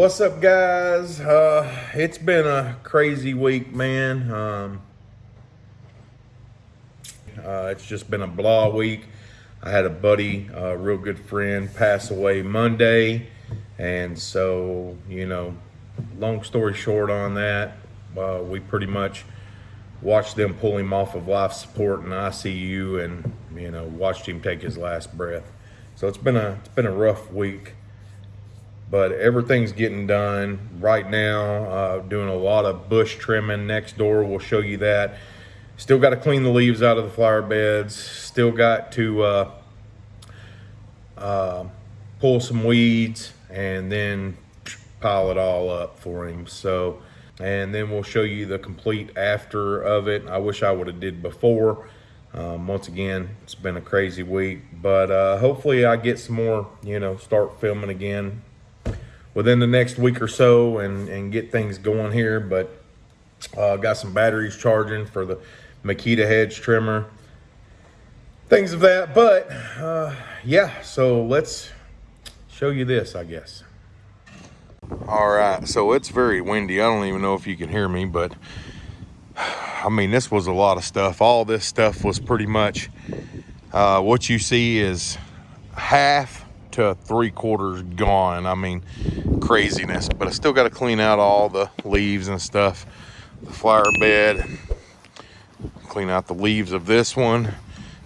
What's up, guys? Uh, it's been a crazy week, man. Um, uh, it's just been a blah week. I had a buddy, a real good friend, pass away Monday. And so, you know, long story short on that, uh, we pretty much watched them pull him off of life support and ICU and, you know, watched him take his last breath. So it's been a, it's been a rough week but everything's getting done right now. Uh, doing a lot of bush trimming next door. We'll show you that. Still got to clean the leaves out of the flower beds. Still got to uh, uh, pull some weeds and then pile it all up for him. So, and then we'll show you the complete after of it. I wish I would have did before. Um, once again, it's been a crazy week, but uh, hopefully I get some more, you know, start filming again within the next week or so and, and get things going here. But uh, got some batteries charging for the Makita hedge trimmer, things of that. But uh, yeah, so let's show you this, I guess. All right, so it's very windy. I don't even know if you can hear me, but I mean, this was a lot of stuff. All this stuff was pretty much uh, what you see is half to three quarters gone. I mean, craziness, but I still got to clean out all the leaves and stuff. The flower bed, clean out the leaves of this one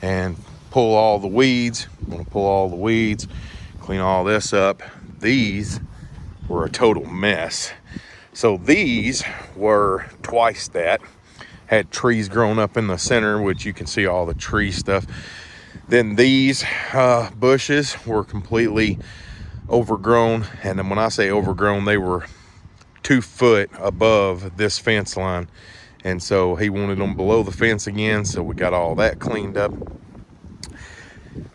and pull all the weeds. I'm gonna pull all the weeds, clean all this up. These were a total mess. So these were twice that. Had trees growing up in the center, which you can see all the tree stuff. Then these uh, bushes were completely overgrown. And then when I say overgrown, they were two foot above this fence line. And so he wanted them below the fence again. So we got all that cleaned up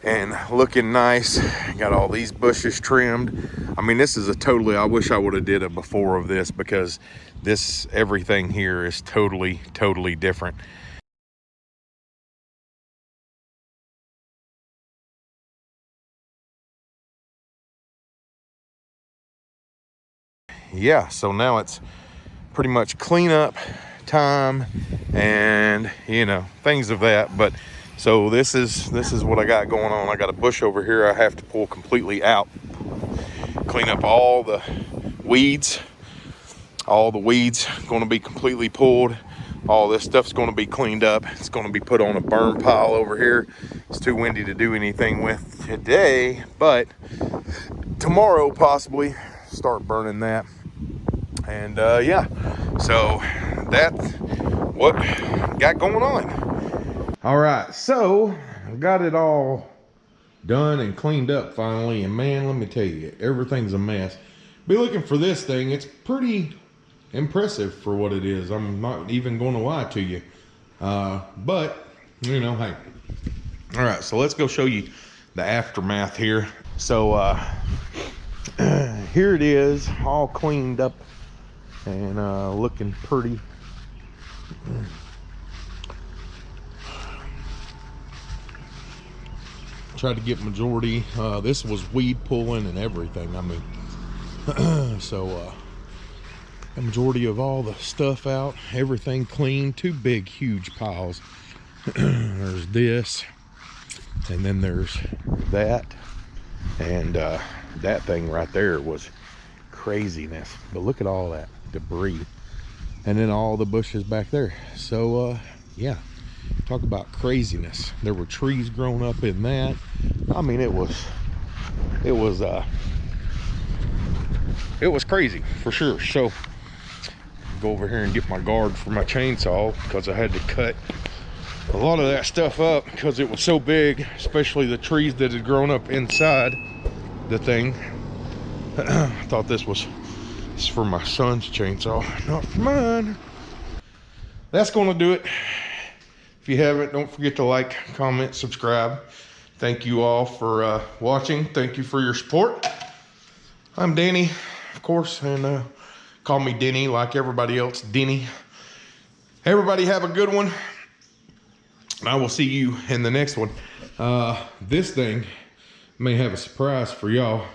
and looking nice. Got all these bushes trimmed. I mean, this is a totally, I wish I would have did a before of this because this, everything here is totally, totally different. Yeah, so now it's pretty much cleanup time and you know things of that. But so this is this is what I got going on. I got a bush over here I have to pull completely out, clean up all the weeds. All the weeds going to be completely pulled. All this stuff's going to be cleaned up. It's going to be put on a burn pile over here. It's too windy to do anything with today, but tomorrow possibly start burning that and uh, yeah. So that's what got going on. All right. So I've got it all done and cleaned up finally. And man let me tell you everything's a mess. Be looking for this thing. It's pretty impressive for what it is. I'm not even going to lie to you. Uh, but you know hey. All right. So let's go show you the aftermath here. So uh, here it is all cleaned up and uh, looking pretty. Tried to get majority. Uh, this was weed pulling and everything. I mean, so uh, a majority of all the stuff out, everything clean. Two big, huge piles. there's this, and then there's that, and uh, that thing right there was craziness. But look at all that debris. And then all the bushes back there. So uh yeah. Talk about craziness. There were trees growing up in that. I mean it was it was uh it was crazy for sure. So go over here and get my guard for my chainsaw because i had to cut a lot of that stuff up because it was so big especially the trees that had grown up inside the thing. I thought this was it's for my son's chainsaw, not for mine. That's to do it. If you haven't, don't forget to like, comment, subscribe. Thank you all for uh, watching. Thank you for your support. I'm Danny, of course, and uh, call me Denny like everybody else, Denny. Everybody have a good one. And I will see you in the next one. Uh, this thing may have a surprise for y'all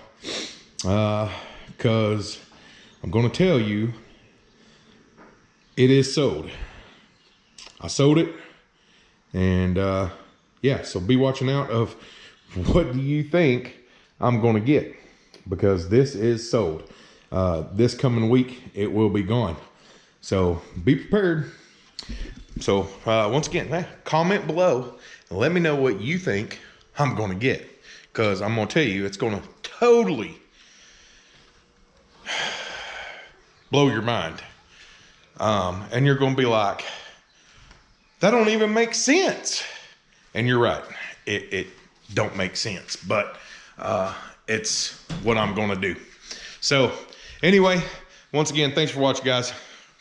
because uh, I'm going to tell you it is sold. I sold it. And uh, yeah, so be watching out of what do you think I'm going to get because this is sold. Uh, this coming week, it will be gone. So be prepared. So uh, once again, comment below and let me know what you think I'm going to get because I'm going to tell you it's going to totally blow your mind. Um, and you're going to be like, that don't even make sense. And you're right. It, it don't make sense, but uh, it's what I'm going to do. So anyway, once again, thanks for watching, guys.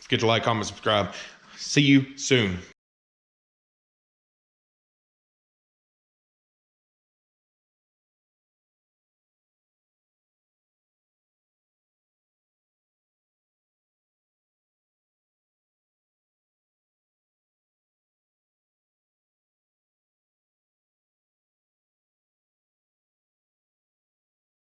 Get your like, comment, subscribe. See you soon.